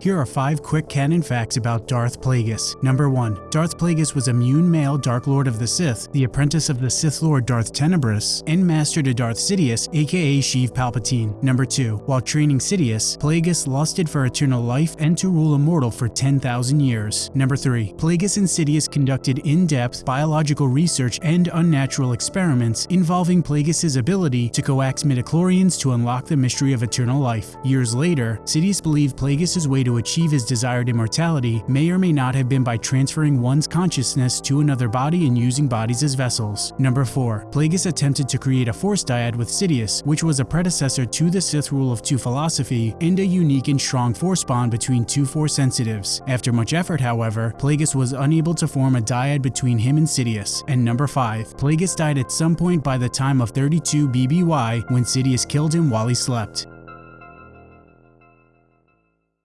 Here are 5 quick canon facts about Darth Plagueis. Number 1. Darth Plagueis was a Muun male Dark Lord of the Sith, the apprentice of the Sith Lord Darth Tenebrous, and master to Darth Sidious, aka Sheev Palpatine. Number 2. While training Sidious, Plagueis lusted for eternal life and to rule a mortal for 10,000 years. Number 3. Plagueis and Sidious conducted in-depth biological research and unnatural experiments involving Plagueis' ability to coax midichlorians to unlock the mystery of eternal life. Years later, Sidious believed Plagueis' way to achieve his desired immortality may or may not have been by transferring one's consciousness to another body and using bodies as vessels. Number 4. Plagueis attempted to create a Force dyad with Sidious, which was a predecessor to the Sith Rule of Two philosophy and a unique and strong Force bond between two Force sensitives. After much effort, however, Plagueis was unable to form a dyad between him and Sidious. And number 5. Plagueis died at some point by the time of 32 BBY when Sidious killed him while he slept.